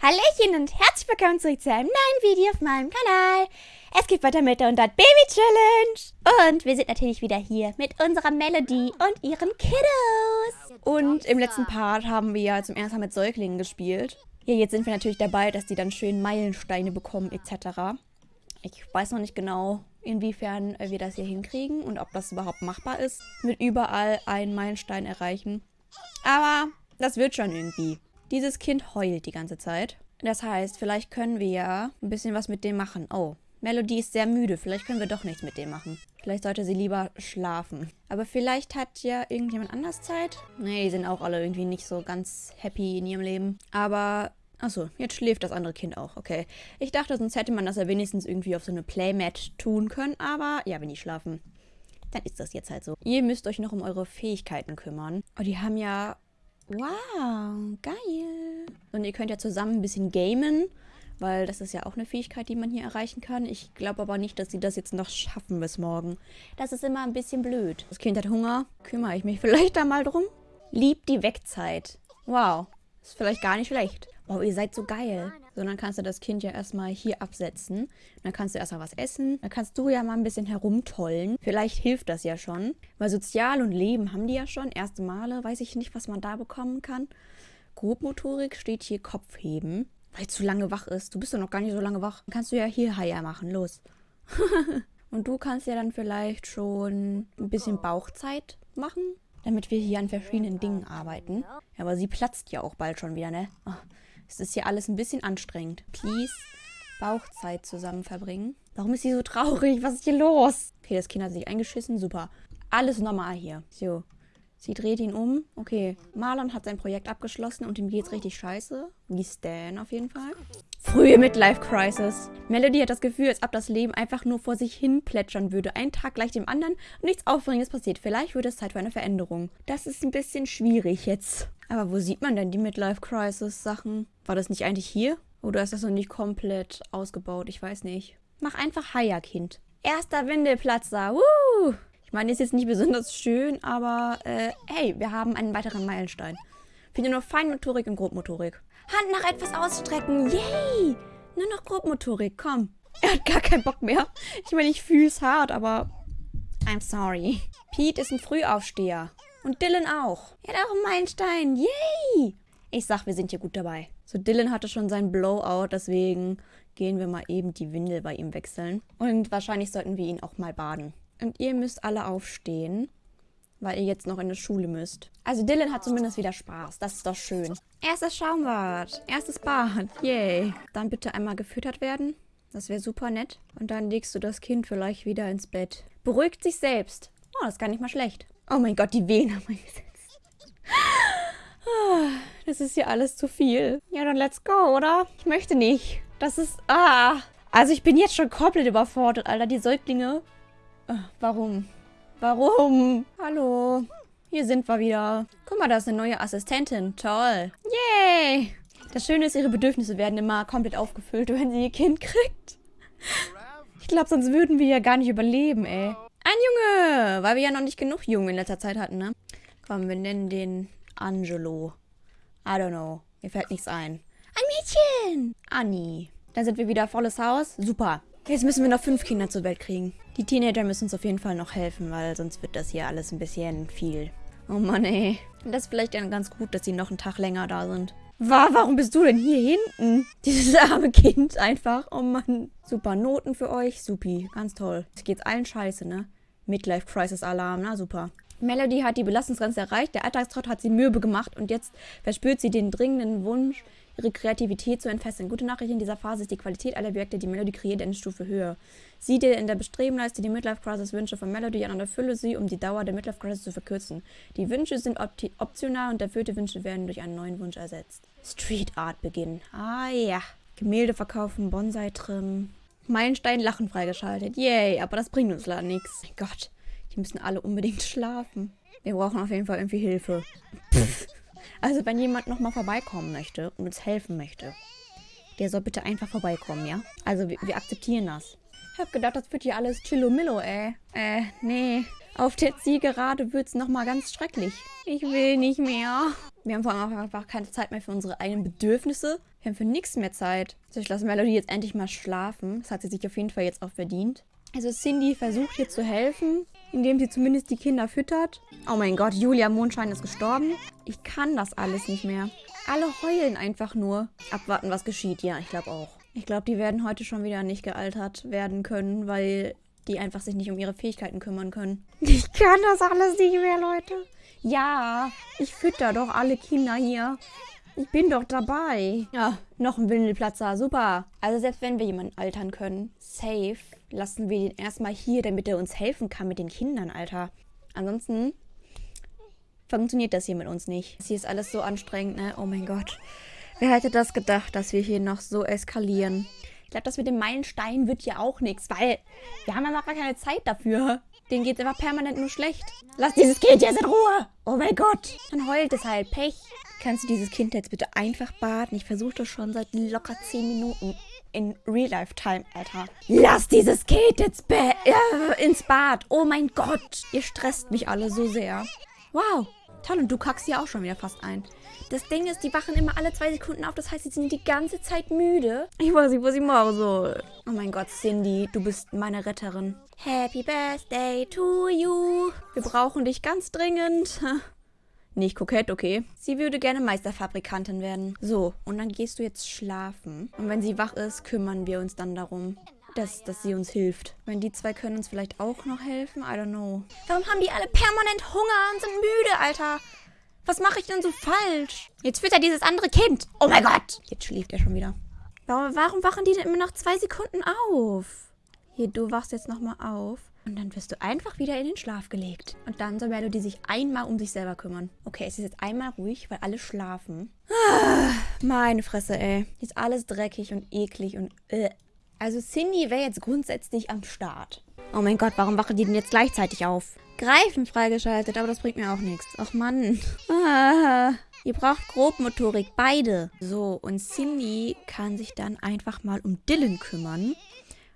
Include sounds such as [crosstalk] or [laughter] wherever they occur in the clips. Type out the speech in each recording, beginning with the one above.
Hallöchen und herzlich willkommen zurück zu einem neuen Video auf meinem Kanal. Es geht weiter mit der 100 Baby Challenge. Und wir sind natürlich wieder hier mit unserer Melody und ihren Kiddos. Und im letzten Part haben wir ja zum ersten Mal mit Säuglingen gespielt. Ja, jetzt sind wir natürlich dabei, dass die dann schön Meilensteine bekommen etc. Ich weiß noch nicht genau, inwiefern wir das hier hinkriegen und ob das überhaupt machbar ist, mit überall einen Meilenstein erreichen. Aber das wird schon irgendwie. Dieses Kind heult die ganze Zeit. Das heißt, vielleicht können wir ja ein bisschen was mit dem machen. Oh, Melody ist sehr müde. Vielleicht können wir doch nichts mit dem machen. Vielleicht sollte sie lieber schlafen. Aber vielleicht hat ja irgendjemand anders Zeit. Nee, die sind auch alle irgendwie nicht so ganz happy in ihrem Leben. Aber, achso, jetzt schläft das andere Kind auch. Okay. Ich dachte, sonst hätte man das ja wenigstens irgendwie auf so eine Playmat tun können. Aber ja, wenn die schlafen, dann ist das jetzt halt so. Ihr müsst euch noch um eure Fähigkeiten kümmern. Oh, die haben ja Wow, geil. Und ihr könnt ja zusammen ein bisschen gamen, weil das ist ja auch eine Fähigkeit, die man hier erreichen kann. Ich glaube aber nicht, dass sie das jetzt noch schaffen bis morgen. Das ist immer ein bisschen blöd. Das Kind hat Hunger. Kümmere ich mich [laughs] vielleicht da mal drum? Liebt die Wegzeit. Wow, ist vielleicht gar nicht schlecht. Wow, ihr seid so geil. So, dann kannst du das Kind ja erstmal hier absetzen. Dann kannst du erstmal was essen. Dann kannst du ja mal ein bisschen herumtollen. Vielleicht hilft das ja schon. Weil Sozial und Leben haben die ja schon. Erste Male weiß ich nicht, was man da bekommen kann. Grobmotorik steht hier Kopfheben. Weil zu lange wach ist. Du bist doch noch gar nicht so lange wach. Dann kannst du ja hier Haier machen. Los. [laughs] und du kannst ja dann vielleicht schon ein bisschen Bauchzeit machen. Damit wir hier an verschiedenen Dingen arbeiten. Ja, aber sie platzt ja auch bald schon wieder, ne? Oh. Es ist hier alles ein bisschen anstrengend. Please Bauchzeit zusammen verbringen. Warum ist sie so traurig? Was ist hier los? Okay, das Kind hat sich eingeschissen. Super. Alles normal hier. So. Sie dreht ihn um. Okay, Marlon hat sein Projekt abgeschlossen und ihm geht's richtig scheiße. Wie Stan auf jeden Fall. Frühe Midlife-Crisis. Melody hat das Gefühl, als ob das Leben einfach nur vor sich hin plätschern würde. Ein Tag gleich dem anderen und nichts Aufregendes passiert. Vielleicht wird es Zeit für eine Veränderung. Das ist ein bisschen schwierig jetzt. Aber wo sieht man denn die Midlife-Crisis-Sachen? War das nicht eigentlich hier? Oder ist das noch nicht komplett ausgebaut? Ich weiß nicht. Mach einfach Haier, Kind. Erster Windelplatzer. Woo! Ich meine, ist jetzt nicht besonders schön, aber äh, hey, wir haben einen weiteren Meilenstein. Finde nur Feinmotorik und Grobmotorik. Hand nach etwas ausstrecken. Yay! Nur noch Grobmotorik, komm. [laughs] Er hat gar keinen Bock mehr. Ich meine, ich fühle es hart, aber I'm sorry. Pete ist ein Frühaufsteher. Und Dylan auch. Er hat auch einen Meilenstein. Yay! Ich sag, wir sind hier gut dabei. So, Dylan hatte schon seinen Blowout, deswegen gehen wir mal eben die Windel bei ihm wechseln. Und wahrscheinlich sollten wir ihn auch mal baden. Und ihr müsst alle aufstehen, weil ihr jetzt noch in die Schule müsst. Also Dylan hat zumindest wieder Spaß. Das ist doch schön. Erstes Schaumbad. Erstes Bad. Yay. Dann bitte einmal gefüttert werden. Das wäre super nett. Und dann legst du das Kind vielleicht wieder ins Bett. Beruhigt sich selbst. Oh, das ist gar nicht mal schlecht. Oh mein Gott, die Wehen haben eingesetzt. Das ist hier alles zu viel. Ja, dann let's go, oder? Ich möchte nicht. Das ist... Ah. Also ich bin jetzt schon komplett überfordert, Alter. Die Säuglinge Warum? Warum? Hallo. Hier sind wir wieder. Guck mal, da ist eine neue Assistentin. Toll. Yay. Das Schöne ist, ihre Bedürfnisse werden immer komplett aufgefüllt, [laughs] wenn sie ihr Kind kriegt. Ich glaube, sonst würden wir ja gar nicht überleben, ey. Ein Junge, weil wir ja noch nicht genug Jungen in letzter Zeit hatten, ne? Komm, wir nennen den Angelo. I don't know. Mir fällt nichts ein. Ein Mädchen! Annie. Dann sind wir wieder volles Haus. Super. Jetzt müssen wir noch fünf Kinder zur Welt kriegen. Die Teenager müssen uns auf jeden Fall noch helfen, weil sonst wird das hier alles ein bisschen viel. Oh Mann, ey. Das ist vielleicht dann ganz gut, dass sie noch einen Tag länger da sind. War, warum bist du denn hier hinten? [laughs] Dieses arme Kind einfach. Oh Mann. Super Noten für euch. Supi. Ganz toll. Es geht's allen scheiße, ne? Midlife Crisis Alarm. Na super. Melody hat die Belastungsgrenze erreicht. Der Alltagstrott hat sie mürbe gemacht und jetzt verspürt sie den dringenden Wunsch, ihre Kreativität zu entfesseln. Gute Nachricht in dieser Phase ist die Qualität aller Projekte, die Melody kreiert, eine Stufe höher. Sieh dir in der Bestrebenleiste die Midlife Crisis Wünsche von Melody an und erfülle sie, um die Dauer der Midlife Crisis zu verkürzen. Die Wünsche sind op optional und erfüllte Wünsche werden durch einen neuen Wunsch ersetzt. Street Art beginnen. Ah ja. Gemälde verkaufen, Bonsai trimmen. Meilenstein Lachen freigeschaltet. Yay, aber das bringt uns leider nichts. Mein Gott, die müssen alle unbedingt schlafen. Wir brauchen auf jeden Fall irgendwie Hilfe. Pff. Also wenn jemand nochmal vorbeikommen möchte und uns helfen möchte, der soll bitte einfach vorbeikommen, ja? Also wir, wir akzeptieren das. Ich hab gedacht, das wird hier alles Chillomillo, ey. Äh, nee. Auf der Zielgerade wird's nochmal ganz schrecklich. Ich will nicht mehr. Wir haben vor allem einfach keine Zeit mehr für unsere eigenen Bedürfnisse. Wir Wir haben für nichts mehr Zeit. So, ich lasse Melody jetzt endlich mal schlafen. Das hat sie sich auf jeden Fall jetzt auch verdient. Also Cindy versucht hier zu helfen, indem sie zumindest die Kinder füttert. Oh mein Gott, Julia Mondschein ist gestorben. Ich kann das alles nicht mehr. Alle heulen einfach nur. Abwarten, was geschieht. Ja, ich glaube auch. Ich glaube, die werden heute schon wieder nicht gealtert werden können, weil die einfach sich nicht um ihre Fähigkeiten kümmern können. [laughs] Ich kann das alles nicht mehr, Leute. Ja, ich fütter doch alle Kinder hier. Ich bin doch dabei. Ja, noch ein Windelplatzer. Super. Also selbst wenn wir jemanden altern können, safe, lassen wir ihn erstmal hier, damit er uns helfen kann mit den Kindern, Alter. Ansonsten funktioniert das hier mit uns nicht. Das hier ist alles so anstrengend, ne? Oh mein Gott. Wer hätte das gedacht, dass wir hier noch so eskalieren? Ich glaube, das mit dem Meilenstein wird ja auch nichts, weil wir haben gar keine Zeit dafür. Den geht einfach permanent nur schlecht. Lass dieses Kind jetzt in Ruhe. Oh mein Gott. Dann heult es halt. Pech. Kannst du dieses Kind jetzt bitte einfach baden? Ich versuche das schon seit locker 10 Minuten in Real-Life-Time, Alter. Lass dieses Kind jetzt äh, ins Bad. Oh mein Gott. Ihr stresst mich alle so sehr. Wow. Toll, und du kackst hier auch schon wieder fast ein. Das Ding ist, die wachen immer alle zwei Sekunden auf. Das heißt, sie sind die ganze Zeit müde. Ich weiß nicht, was ich mache soll. Oh mein Gott, Cindy, du bist meine Retterin. Happy Birthday to you. Wir brauchen dich ganz dringend. [laughs] Nicht kokett, okay. Sie würde gerne Meisterfabrikantin werden. So, und dann gehst du jetzt schlafen. Und wenn sie wach ist, kümmern wir uns dann darum, dass, dass sie uns hilft. Wenn die zwei können uns vielleicht auch noch helfen, I don't know. Warum haben die alle permanent Hunger und sind müde, Alter? Was mache ich denn so falsch? Jetzt füttert dieses andere Kind. Oh mein Gott. Jetzt schläft er schon wieder. Warum, warum wachen die denn immer nach zwei Sekunden auf? Hier, du wachst jetzt nochmal auf. Und dann wirst du einfach wieder in den Schlaf gelegt. Und dann soll Melody sich einmal um sich selber kümmern. Okay, es ist jetzt einmal ruhig, weil alle schlafen. Ah, meine Fresse, ey. Hier ist alles dreckig und eklig und... Äh. Also Cindy wäre jetzt grundsätzlich am Start. Oh mein Gott, warum wachen die denn jetzt gleichzeitig auf? Greifen freigeschaltet, aber das bringt mir auch nichts. Ach Mann. Ah, ihr braucht Grobmotorik, beide. So, und Cindy kann sich dann einfach mal um Dylan kümmern.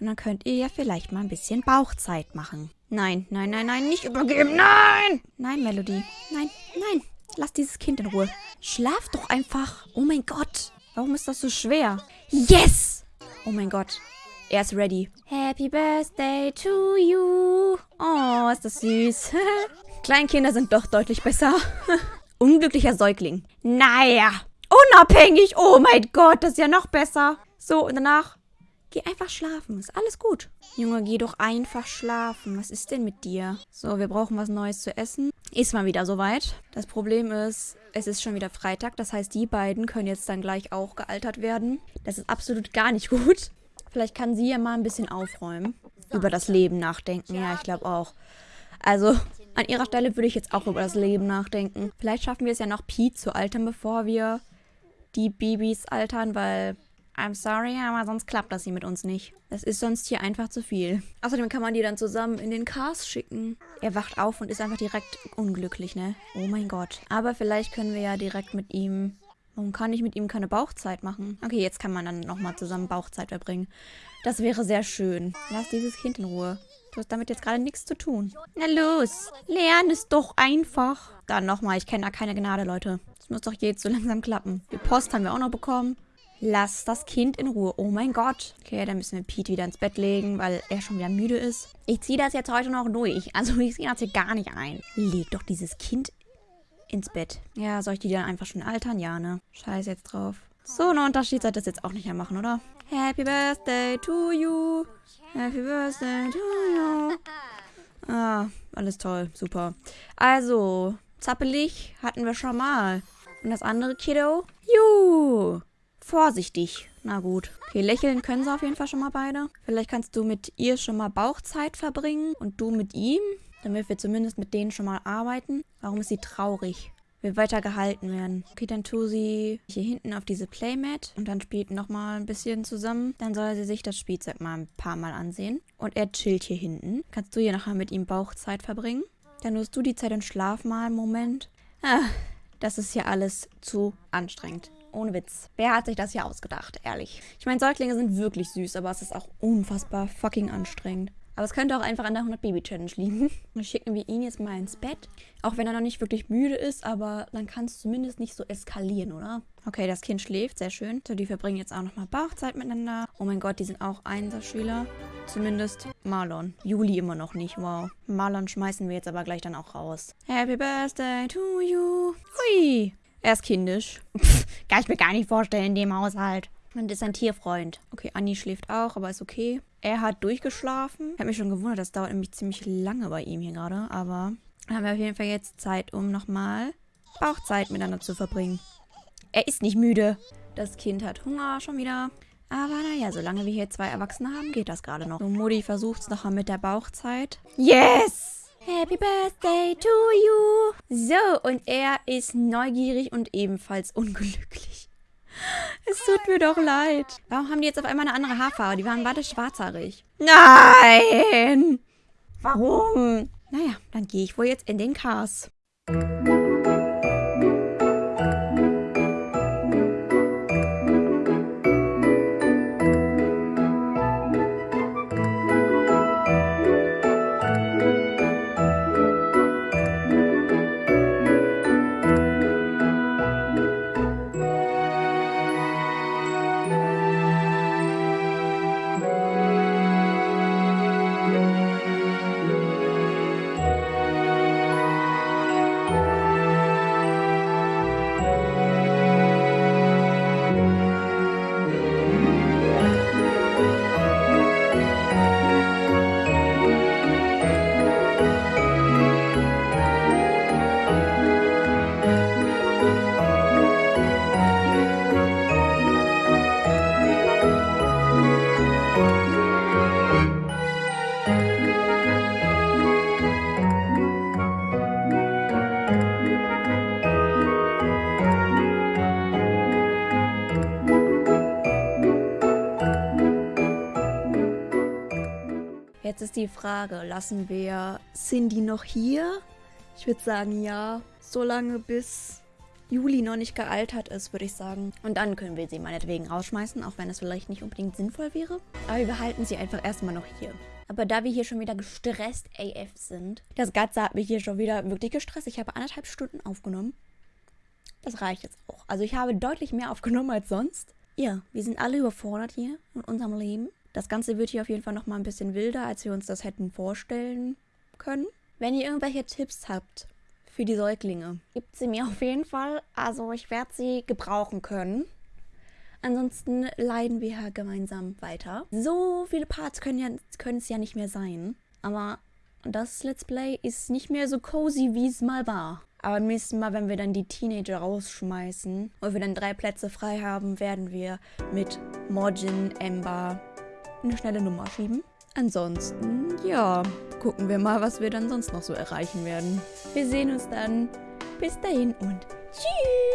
Und dann könnt ihr ja vielleicht mal ein bisschen Bauchzeit machen. Nein, nein, nein, nein, nicht übergeben. Nein! Nein, Melody. Nein, nein. Lass dieses Kind in Ruhe. Schlaf doch einfach. Oh mein Gott. Warum ist das so schwer? Yes! Oh mein Gott. Er ist ready. Happy Birthday to you. Oh, ist das süß. [laughs] Kleinkinder sind doch deutlich besser. [laughs] Unglücklicher Säugling. Naja. Unabhängig. Oh mein Gott, das ist ja noch besser. So, und danach Geh einfach schlafen. Ist alles gut. Junge, geh doch einfach schlafen. Was ist denn mit dir? So, wir brauchen was Neues zu essen. Ist mal wieder soweit. Das Problem ist, es ist schon wieder Freitag. Das heißt, die beiden können jetzt dann gleich auch gealtert werden. Das ist absolut gar nicht [laughs] gut. Vielleicht kann sie ja mal ein bisschen aufräumen. Über das Leben nachdenken. Ja, ich glaube auch. Also, an ihrer Stelle würde ich jetzt auch über das Leben nachdenken. Vielleicht schaffen wir es ja noch Pete zu altern, bevor wir die Babys altern, weil I'm sorry, aber sonst klappt das hier mit uns nicht. Das ist sonst hier einfach zu viel. Außerdem kann man die dann zusammen in den Cars schicken. Er wacht auf und ist einfach direkt unglücklich, ne? Oh mein Gott. Aber vielleicht können wir ja direkt mit ihm... Warum kann ich mit ihm keine Bauchzeit machen? Okay, jetzt kann man dann nochmal zusammen Bauchzeit verbringen. Das wäre sehr schön. Lass dieses Kind in Ruhe. Du hast damit jetzt gerade nichts zu tun. Na los, lern es doch einfach. Dann nochmal, ich kenne da keine Gnade, Leute. Das muss doch jetzt so langsam klappen. Die Post haben wir auch noch bekommen. Lass das Kind in Ruhe. Oh mein Gott. Okay, dann müssen wir Pete wieder ins Bett legen, weil er schon wieder müde ist. Ich ziehe das jetzt heute noch durch. Also [laughs] ich sehe das hier gar nicht ein. Leg doch dieses Kind ins Bett. Ja, soll ich die dann einfach schon altern? Ja, ne? Scheiß jetzt drauf. So, einen Unterschied sollte das jetzt auch nicht mehr machen, oder? Happy Birthday to you. Happy Birthday to you. Ah, alles toll. Super. Also, zappelig hatten wir schon mal. Und das andere Kiddo? Juhu. Vorsichtig. Na gut. Okay, lächeln können sie auf jeden Fall schon mal beide. Vielleicht kannst du mit ihr schon mal Bauchzeit verbringen und du mit ihm, damit wir zumindest mit denen schon mal arbeiten. Warum ist sie traurig? Will weiter gehalten werden. Okay, dann tu sie hier hinten auf diese Playmat und dann spielt nochmal ein bisschen zusammen. Dann soll sie sich das Spielzeug mal ein paar Mal ansehen. Und er chillt hier hinten. Kannst du hier nachher mit ihm Bauchzeit verbringen? Dann nutzt du die Zeit und schlaf mal einen Moment. Ah, das ist hier alles zu anstrengend. Ohne Witz. Wer hat sich das hier ausgedacht, ehrlich? Ich meine, Säuglinge sind wirklich süß, aber es ist auch unfassbar fucking anstrengend. Aber es könnte auch einfach an der 100-Baby-Challenge liegen. [laughs] Dann schicken wir ihn jetzt mal ins Bett. Auch wenn er noch nicht wirklich müde ist, aber dann kann es zumindest nicht so eskalieren, oder? Okay, das Kind schläft, sehr schön. So, die verbringen jetzt auch nochmal Bauchzeit miteinander. Oh mein Gott, die sind auch Einserschüler. Zumindest Marlon. Juli immer noch nicht, wow. Marlon schmeißen wir jetzt aber gleich dann auch raus. Happy Birthday to you. Hui. Er ist kindisch. Pff, kann ich mir gar nicht vorstellen in dem Haushalt. Und ist ein Tierfreund. Okay, Anni schläft auch, aber ist okay. Er hat durchgeschlafen. Ich habe mich schon gewundert, das dauert nämlich ziemlich lange bei ihm hier gerade. Aber dann haben wir auf jeden Fall jetzt Zeit, um nochmal Bauchzeit miteinander zu verbringen. Er ist nicht müde. Das Kind hat Hunger schon wieder. Aber naja, solange wir hier zwei Erwachsene haben, geht das gerade noch. So, Mutti versucht es nochmal mit der Bauchzeit. Yes! Happy Birthday to you! So, und er ist neugierig und ebenfalls unglücklich. Es tut mir doch leid. Warum haben die jetzt auf einmal eine andere Haarfarbe? Die waren beide schwarzhaarig. Nein! Warum? Naja, dann gehe ich wohl jetzt in den Cars. Jetzt ist die Frage, lassen wir Cindy noch hier? Ich würde sagen, ja. Solange bis Juli noch nicht gealtert ist, würde ich sagen. Und dann können wir sie meinetwegen rausschmeißen, auch wenn es vielleicht nicht unbedingt sinnvoll wäre. Aber wir behalten sie einfach erstmal noch hier. Aber da wir hier schon wieder gestresst AF sind, das Ganze hat mich hier schon wieder wirklich gestresst. Ich habe anderthalb Stunden aufgenommen. Das reicht jetzt auch. Also ich habe deutlich mehr aufgenommen als sonst. Ja, wir sind alle überfordert hier in unserem Leben. Das Ganze wird hier auf jeden Fall nochmal ein bisschen wilder, als wir uns das hätten vorstellen können. Wenn ihr irgendwelche Tipps habt für die Säuglinge, gebt sie mir auf jeden Fall. Also ich werde sie gebrauchen können. Ansonsten leiden wir ja gemeinsam weiter. So viele Parts können, ja, können es ja nicht mehr sein. Aber das Let's Play ist nicht mehr so cozy, wie es mal war. Aber beim nächsten Mal, wenn wir dann die Teenager rausschmeißen und wir dann drei Plätze frei haben, werden wir mit Morgin, Ember eine schnelle Nummer schieben. Ansonsten, ja, gucken wir mal, was wir dann sonst noch so erreichen werden. Wir sehen uns dann. Bis dahin und tschüss!